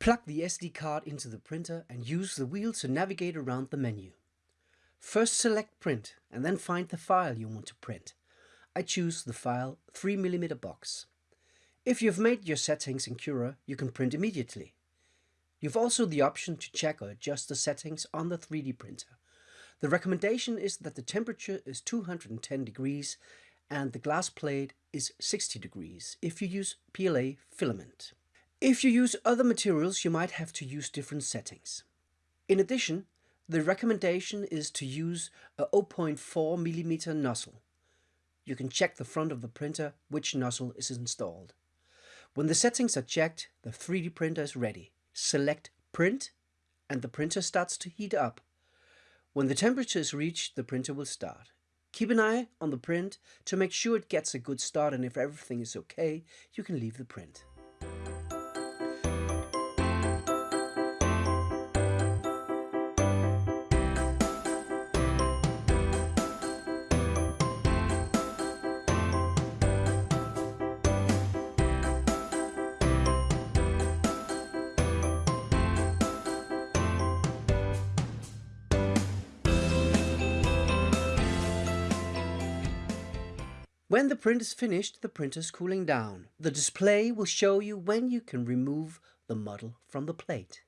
Plug the SD card into the printer and use the wheel to navigate around the menu. First select print and then find the file you want to print. I choose the file 3mm box. If you've made your settings in Cura, you can print immediately. You've also the option to check or adjust the settings on the 3D printer. The recommendation is that the temperature is 210 degrees and the glass plate is 60 degrees if you use PLA filament. If you use other materials, you might have to use different settings. In addition, the recommendation is to use a 0.4 mm nozzle. You can check the front of the printer which nozzle is installed. When the settings are checked, the 3D printer is ready. Select Print and the printer starts to heat up. When the temperature is reached, the printer will start. Keep an eye on the print to make sure it gets a good start and if everything is okay, you can leave the print. When the print is finished, the printer is cooling down. The display will show you when you can remove the model from the plate.